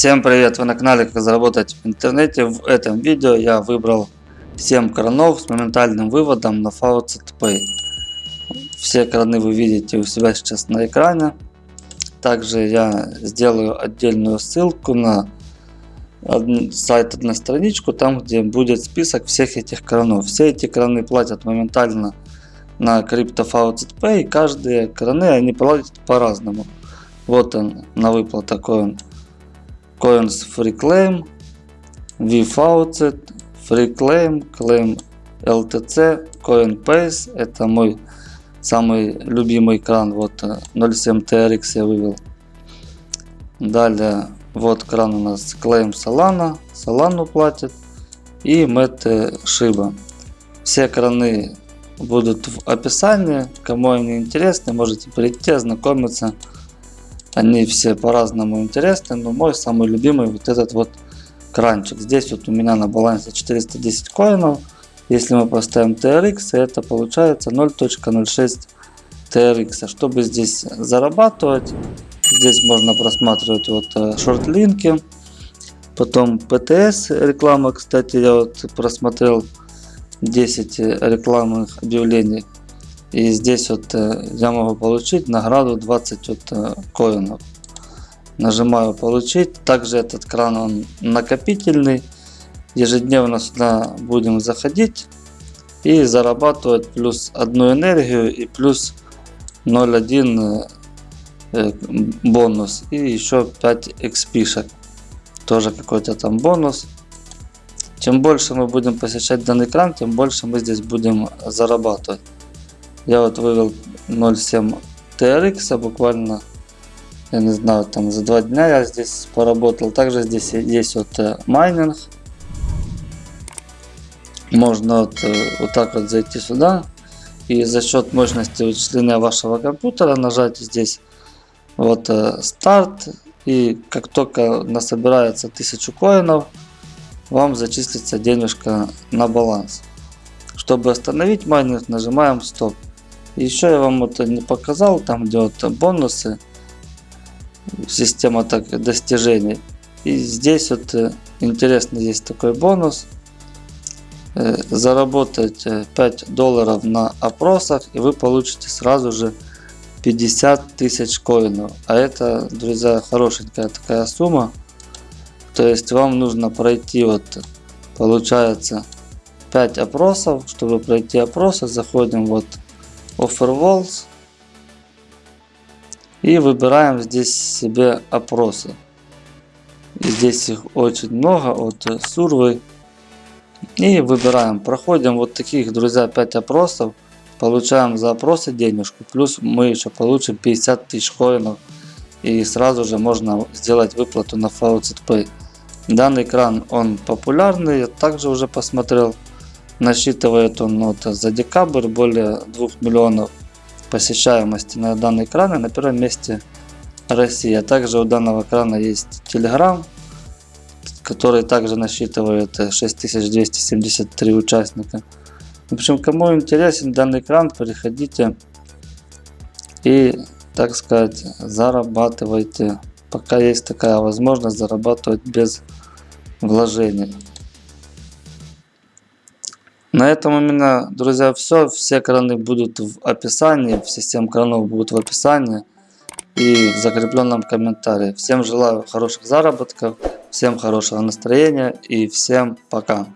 Всем привет! Вы на канале Как заработать в интернете. В этом видео я выбрал 7 кранов с моментальным выводом на Faucet Pay. Все краны вы видите у себя сейчас на экране. Также я сделаю отдельную ссылку на сайт одностраничку, там где будет список всех этих кранов. Все эти краны платят моментально на Crypto Faucet Pay. Каждые краны они платят по-разному. Вот он на выплат такой Coins Free Claim, VFaucet, Free Claim, Claim LTC, CoinPace. Это мой самый любимый кран. Вот 0.7 э, TRX я вывел. Далее вот кран у нас Claim Solana. Solana платит. И Mete Shiba. Все краны будут в описании. Кому они интересны, можете прийти, ознакомиться. Они все по-разному интересны, но мой самый любимый вот этот вот кранчик. Здесь вот у меня на балансе 410 коинов. Если мы поставим TRX, это получается 0.06 TRX. Чтобы здесь зарабатывать, здесь можно просматривать вот э, шорт-линки. Потом PTS реклама, кстати, я вот просмотрел 10 рекламных объявлений и здесь вот э, я могу получить награду 20 вот э, коинов. Нажимаю получить. Также этот кран он накопительный. Ежедневно сюда будем заходить и зарабатывать плюс одну энергию и плюс 0.1 э, бонус и еще 5 XP. Тоже какой-то там бонус. Чем больше мы будем посещать данный кран, тем больше мы здесь будем зарабатывать. Я вот вывел 0.7 TRX буквально, я не знаю, там за два дня я здесь поработал. Также здесь есть вот э, майнинг. Можно вот, э, вот так вот зайти сюда и за счет мощности вычисления вашего компьютера нажать здесь вот э, старт и как только насобирается 1000 коинов вам зачислится денежка на баланс чтобы остановить майнинг нажимаем стоп еще я вам это не показал, там где вот бонусы, система так достижений. И здесь вот э, интересно есть такой бонус. Э, заработать 5 э, долларов на опросах и вы получите сразу же 50 тысяч коинов. А это, друзья, хорошенькая такая сумма. То есть вам нужно пройти вот, получается, 5 опросов. Чтобы пройти опросы, заходим вот Offer Walls. И выбираем здесь себе опросы. Здесь их очень много от Survey. И выбираем. Проходим вот таких, друзья, 5 опросов. Получаем за опросы денежку. Плюс мы еще получим 50 тысяч коинов. И сразу же можно сделать выплату на Faucet. Данный экран он популярный. Я также уже посмотрел. Насчитывает он вот, за декабрь более 2 миллионов посещаемости на данный экран. И на первом месте Россия. Также у данного экрана есть Telegram, который также насчитывает 6273 участника. В общем, кому интересен данный экран, переходите и, так сказать, зарабатывайте. Пока есть такая возможность зарабатывать без вложений. На этом у меня, друзья, все. Все краны будут в описании. Все 7 кранов будут в описании и в закрепленном комментарии. Всем желаю хороших заработков, всем хорошего настроения и всем пока.